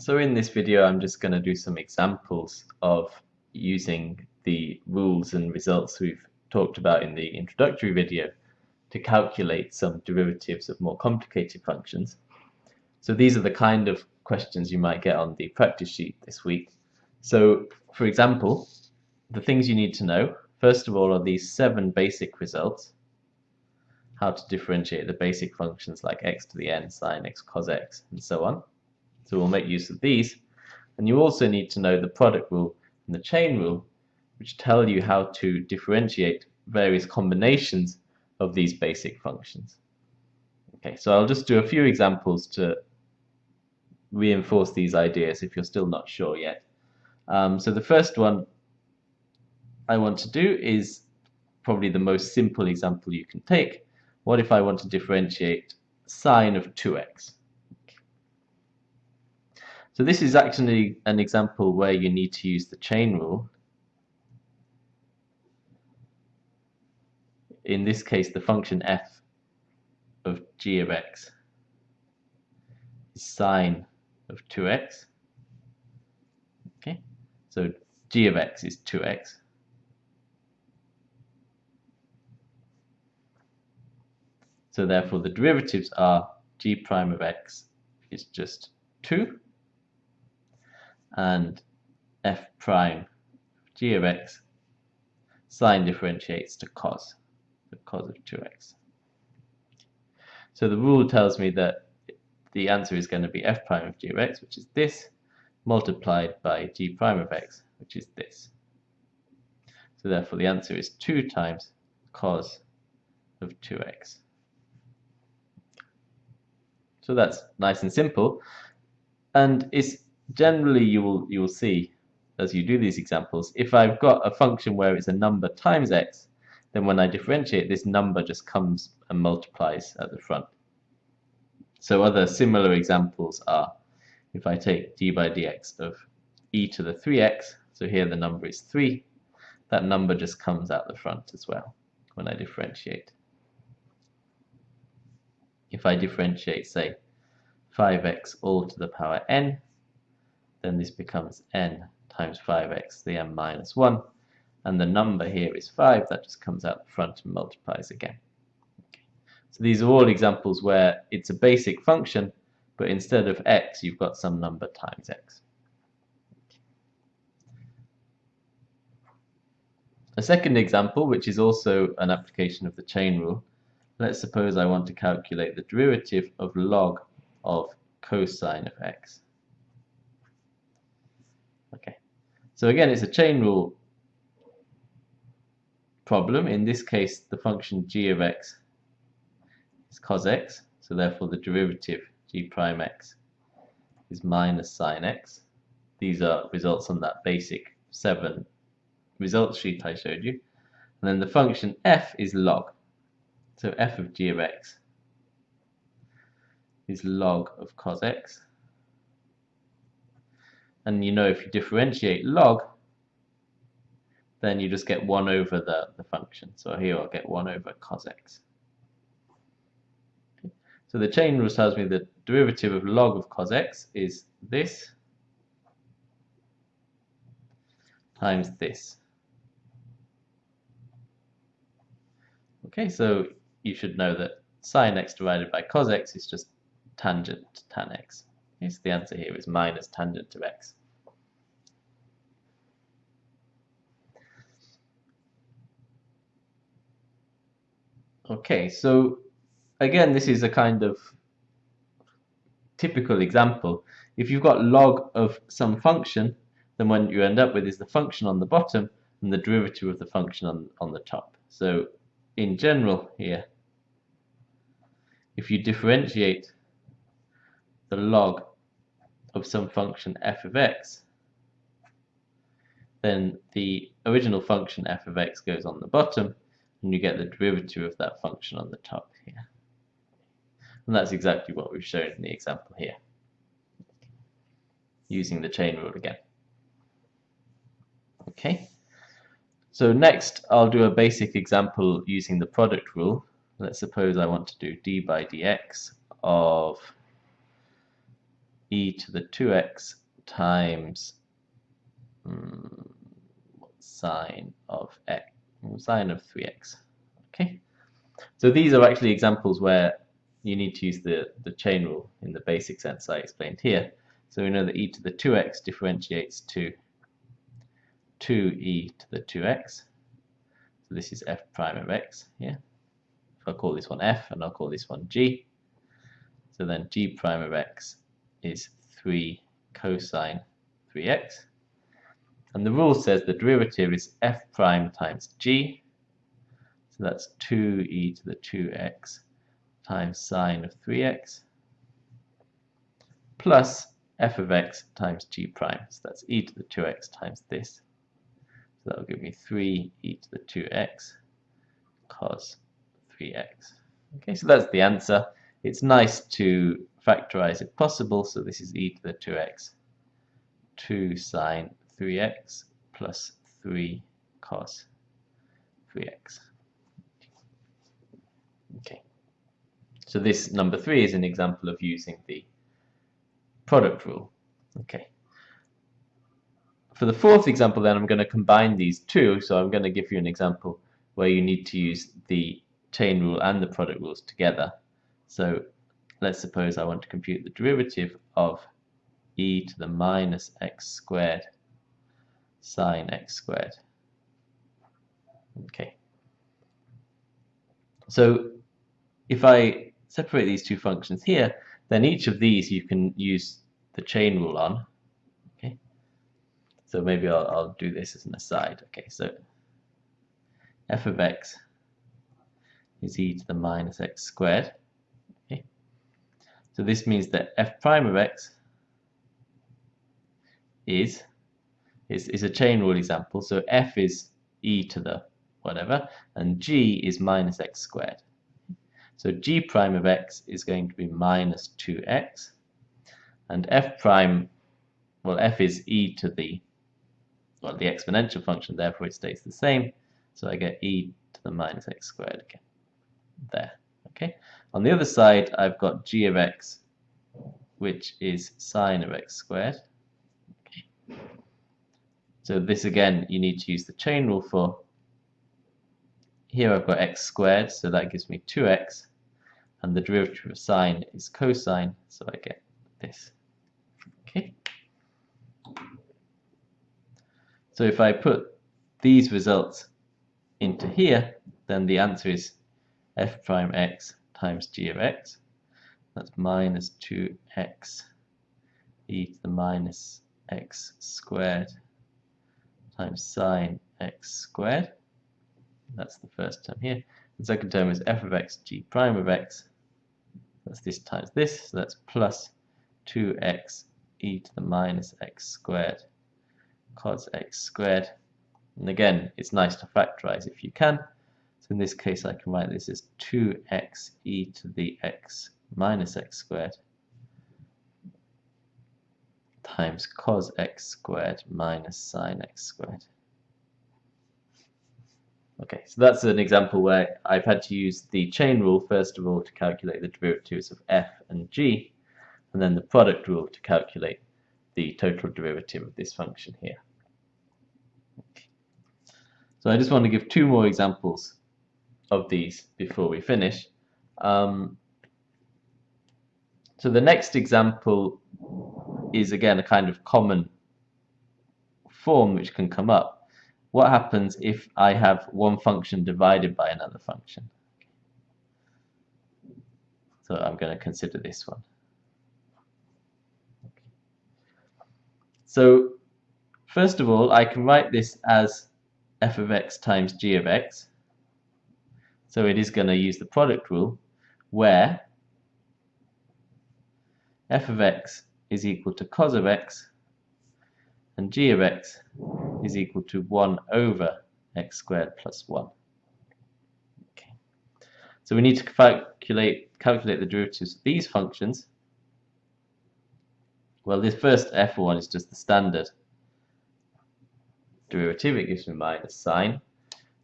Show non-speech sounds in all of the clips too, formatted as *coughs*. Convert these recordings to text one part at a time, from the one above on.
So in this video I'm just going to do some examples of using the rules and results we've talked about in the introductory video to calculate some derivatives of more complicated functions. So these are the kind of questions you might get on the practice sheet this week. So for example, the things you need to know, first of all are these seven basic results, how to differentiate the basic functions like x to the n, sine x, cos x, and so on. So we'll make use of these. And you also need to know the product rule and the chain rule, which tell you how to differentiate various combinations of these basic functions. Okay, so I'll just do a few examples to reinforce these ideas if you're still not sure yet. Um, so the first one I want to do is probably the most simple example you can take. What if I want to differentiate sine of 2x? So this is actually an example where you need to use the chain rule. In this case, the function f of g of x is sine of 2x. Okay, so g of x is 2x. So therefore the derivatives are g prime of x is just 2 and f prime g of x sine differentiates to cos, the cos of 2x. So the rule tells me that the answer is going to be f prime of g of x, which is this, multiplied by g prime of x, which is this. So therefore the answer is 2 times cos of 2x. So that's nice and simple. And it's generally you will you will see as you do these examples if I've got a function where it's a number times x then when I differentiate this number just comes and multiplies at the front. So other similar examples are if I take d by dx of e to the 3x so here the number is 3 that number just comes out the front as well when I differentiate. If I differentiate say 5x all to the power n then this becomes n times 5x to the n minus 1 and the number here is 5 that just comes out the front and multiplies again. So these are all examples where it's a basic function but instead of x you've got some number times x. A second example which is also an application of the chain rule let's suppose I want to calculate the derivative of log of cosine of x Okay, so again, it's a chain rule problem. In this case, the function g of x is cos x, so therefore the derivative g prime x is minus sine x. These are results on that basic 7 results sheet I showed you. And then the function f is log. So f of g of x is log of cos x and you know if you differentiate log then you just get 1 over the, the function. So here I'll get 1 over cos x. So the chain rule tells me the derivative of log of cos x is this times this. Okay so you should know that sine x divided by cos x is just tangent to tan x so the answer here is minus tangent of x Okay, so again, this is a kind of typical example. If you've got log of some function, then what you end up with is the function on the bottom and the derivative of the function on, on the top. So in general here, if you differentiate the log of some function f of x, then the original function f of x goes on the bottom and you get the derivative of that function on the top here. And that's exactly what we've shown in the example here, using the chain rule again. Okay, so next I'll do a basic example using the product rule. Let's suppose I want to do d by dx of e to the 2x times um, sine of x, sine of 3x. Okay, so these are actually examples where you need to use the, the chain rule in the basic sense I explained here. So we know that e to the 2x differentiates to 2e to the 2x. So this is f prime of x here. I'll call this one f and I'll call this one g. So then g prime of x is 3 cosine 3x. And the rule says the derivative is f prime times g. So that's 2e to the 2x times sine of 3x plus f of x times g prime. So that's e to the 2x times this. So that will give me 3 e to the 2x cos 3x. Okay, so that's the answer. It's nice to factorize if possible, so this is e to the 2x, 2 sine 3x plus 3 cos 3x. Okay, so this number 3 is an example of using the product rule. Okay. For the fourth example then I'm going to combine these two, so I'm going to give you an example where you need to use the chain rule and the product rules together. So let's suppose I want to compute the derivative of e to the minus x squared sine x squared. Okay. So if I separate these two functions here, then each of these you can use the chain rule on. Okay. So maybe I'll, I'll do this as an aside. Okay, so f of x is e to the minus x squared. So this means that f prime of x is, is, is a chain rule example. So f is e to the whatever, and g is minus x squared. So g prime of x is going to be minus 2x, and f prime, well, f is e to the, well, the exponential function, therefore it stays the same. So I get e to the minus x squared again there. Okay. On the other side, I've got g of x, which is sine of x squared. Okay. So this again, you need to use the chain rule for. Here I've got x squared, so that gives me 2x, and the derivative of sine is cosine, so I get this. Okay. So if I put these results into here, then the answer is f prime x times g of x. That's minus 2x e to the minus x squared times sine x squared. That's the first term here. The second term is f of x g prime of x. That's this times this, so that's plus 2x e to the minus x squared cos x squared. And again, it's nice to factorize if you can. So in this case, I can write this as 2x e to the x minus x squared times cos x squared minus sine x squared. Okay, so that's an example where I've had to use the chain rule first of all to calculate the derivatives of f and g, and then the product rule to calculate the total derivative of this function here. So I just want to give two more examples of these before we finish. Um, so the next example is again a kind of common form which can come up. What happens if I have one function divided by another function? So I'm going to consider this one. So first of all, I can write this as f of x times g of x. So it is going to use the product rule where f of x is equal to cos of x and g of x is equal to 1 over x squared plus 1. Okay. So we need to calculate, calculate the derivatives of these functions. Well, this first f1 is just the standard derivative. It gives me minus sine.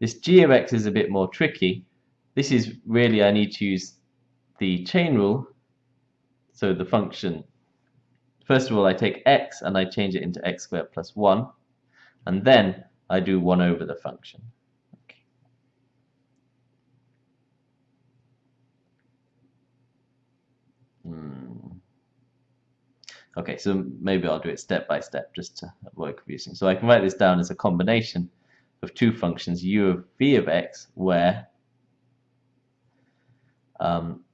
This g of x is a bit more tricky this is really, I need to use the chain rule. So the function first of all I take x and I change it into x squared plus 1 and then I do 1 over the function. Okay. Hmm. okay, so maybe I'll do it step by step just to avoid confusing. So I can write this down as a combination of two functions u of v of x where um,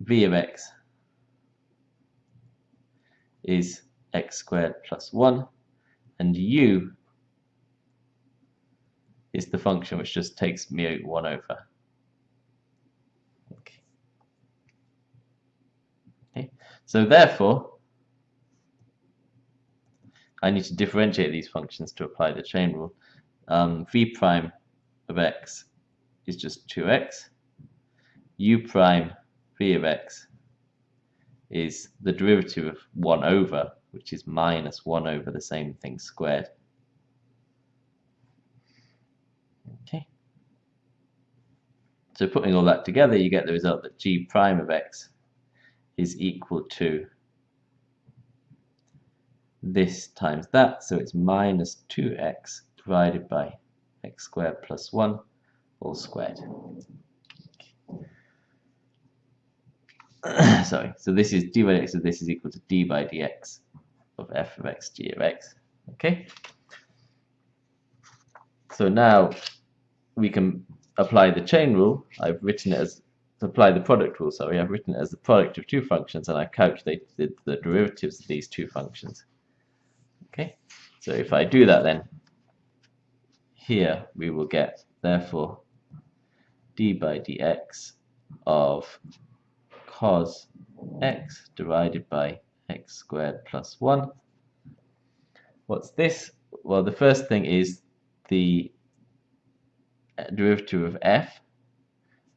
v of x is x squared plus 1 and u is the function which just takes mu 1 over. Okay. okay. So therefore, I need to differentiate these functions to apply the chain rule. Um, v prime of x is just 2x. U prime v of x is the derivative of 1 over, which is minus 1 over the same thing squared. Okay. So putting all that together, you get the result that g prime of x is equal to this times that, so it's minus 2x divided by x squared plus 1 all squared. *coughs* sorry, so this is d by dx, so this is equal to d by dx of f of x g of x. Okay. So now we can apply the chain rule. I've written it as apply the product rule. Sorry, I've written it as the product of two functions, and I've calculated the derivatives of these two functions. Okay. So if I do that, then here we will get therefore d by dx of cos x divided by x squared plus 1. What's this? Well, the first thing is the derivative of f,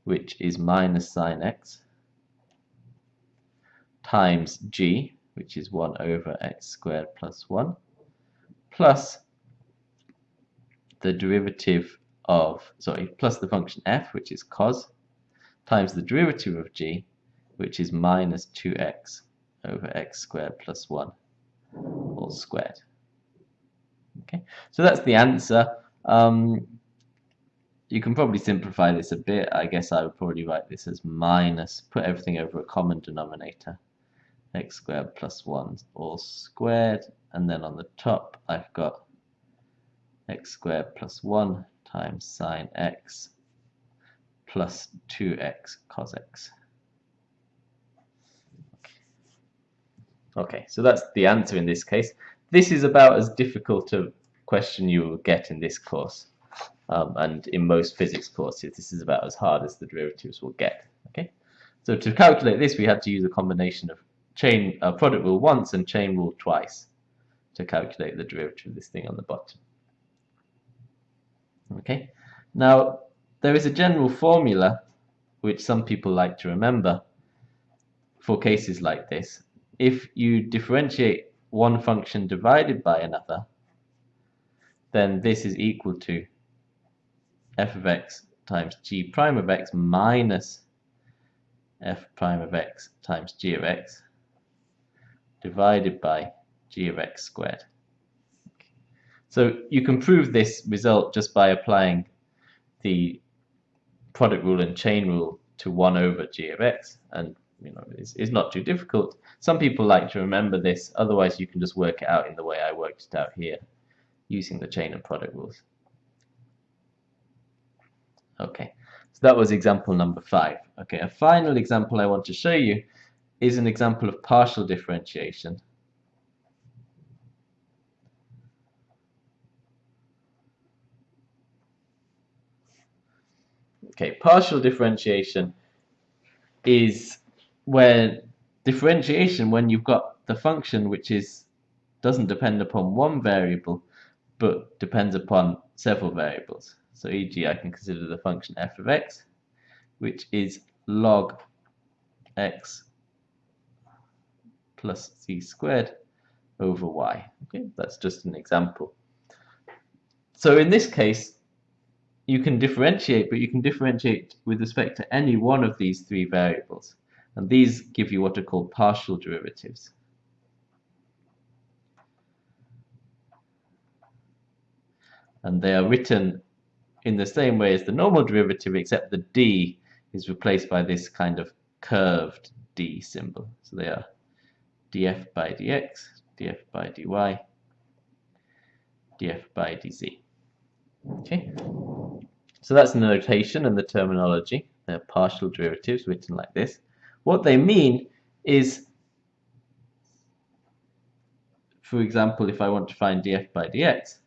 which is minus sine x, times g, which is 1 over x squared plus 1, plus the derivative of, sorry, plus the function f, which is cos, times the derivative of g, which is minus 2x over x squared plus 1 all squared. Okay, so that's the answer. Um, you can probably simplify this a bit. I guess I would probably write this as minus, put everything over a common denominator, x squared plus 1 all squared, and then on the top I've got x squared plus 1 times sine x plus 2x cos x. Okay, so that's the answer in this case. This is about as difficult a question you will get in this course. Um, and in most physics courses, this is about as hard as the derivatives will get. Okay, So to calculate this, we had to use a combination of chain uh, product rule once and chain rule twice to calculate the derivative of this thing on the bottom. Okay, now there is a general formula which some people like to remember for cases like this, if you differentiate one function divided by another, then this is equal to f of x times g prime of x minus f prime of x times g of x divided by g of x squared. So you can prove this result just by applying the product rule and chain rule to 1 over g of x and you know, it's, not too difficult. Some people like to remember this, otherwise you can just work it out in the way I worked it out here, using the chain and product rules. Okay, so that was example number five. Okay, a final example I want to show you is an example of partial differentiation. Okay, partial differentiation is where differentiation, when you've got the function which is doesn't depend upon one variable, but depends upon several variables. So e.g. I can consider the function f of x, which is log x plus c squared over y. Okay, that's just an example. So in this case, you can differentiate, but you can differentiate with respect to any one of these three variables. And these give you what are called partial derivatives. And they are written in the same way as the normal derivative, except the d is replaced by this kind of curved d symbol. So they are df by dx, df by dy, df by dz. Okay, so that's the notation and the terminology. They're partial derivatives written like this. What they mean is, for example, if I want to find df by dx,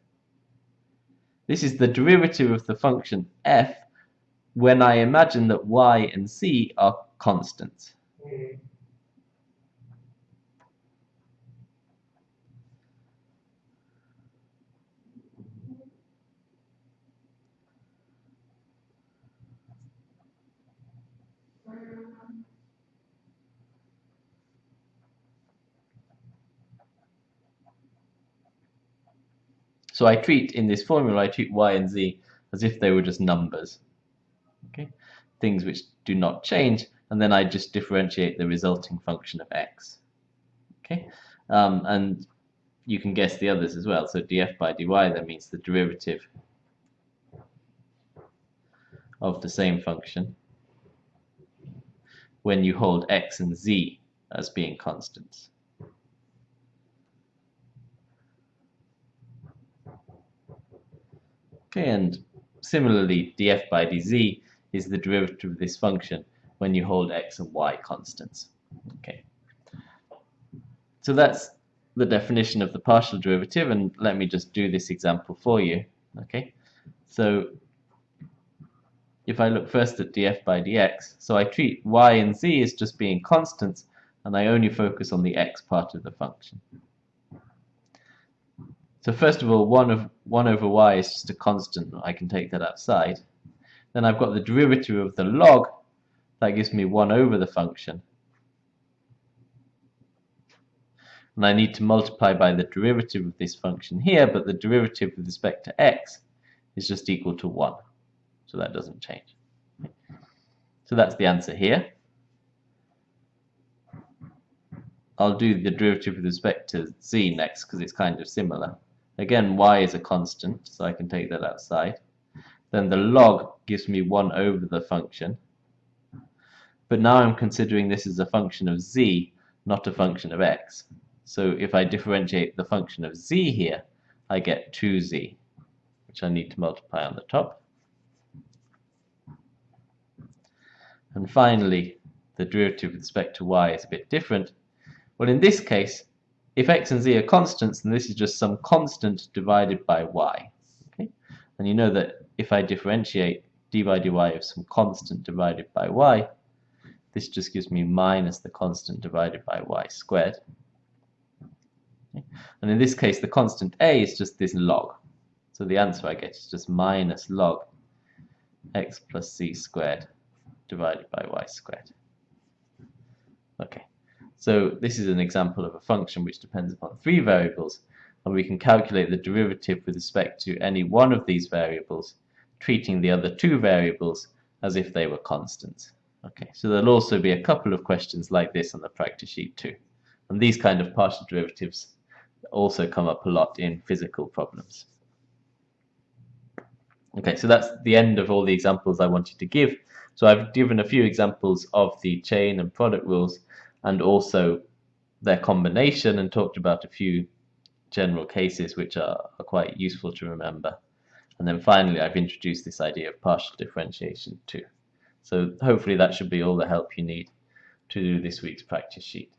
this is the derivative of the function f when I imagine that y and z are constants. Hmm. So I treat, in this formula, I treat y and z as if they were just numbers. Okay, Things which do not change, and then I just differentiate the resulting function of x. Okay, um, And you can guess the others as well. So df by dy, that means the derivative of the same function when you hold x and z as being constants. Okay, and similarly, df by dz is the derivative of this function when you hold x and y constants. Okay, so that's the definition of the partial derivative, and let me just do this example for you. Okay, so if I look first at df by dx, so I treat y and z as just being constants, and I only focus on the x part of the function. So first of all, 1, of, 1 over y is just a constant. I can take that outside. Then I've got the derivative of the log. That gives me 1 over the function. And I need to multiply by the derivative of this function here, but the derivative with respect to x is just equal to 1. So that doesn't change. So that's the answer here. I'll do the derivative with respect to z next because it's kind of similar. Again, y is a constant, so I can take that outside. Then the log gives me 1 over the function. But now I'm considering this as a function of z, not a function of x. So if I differentiate the function of z here, I get 2z, which I need to multiply on the top. And finally, the derivative with respect to y is a bit different. Well, in this case, if x and z are constants, then this is just some constant divided by y. Okay? And you know that if I differentiate d by dy of some constant divided by y, this just gives me minus the constant divided by y squared. And in this case, the constant a is just this log. So the answer I get is just minus log x plus c squared divided by y squared. Okay. So this is an example of a function which depends upon three variables and we can calculate the derivative with respect to any one of these variables treating the other two variables as if they were constants. Okay, so there'll also be a couple of questions like this on the practice sheet too. And these kind of partial derivatives also come up a lot in physical problems. Okay, so that's the end of all the examples I wanted to give. So I've given a few examples of the chain and product rules and also their combination and talked about a few general cases which are, are quite useful to remember. And then finally, I've introduced this idea of partial differentiation too. So hopefully that should be all the help you need to do this week's practice sheet.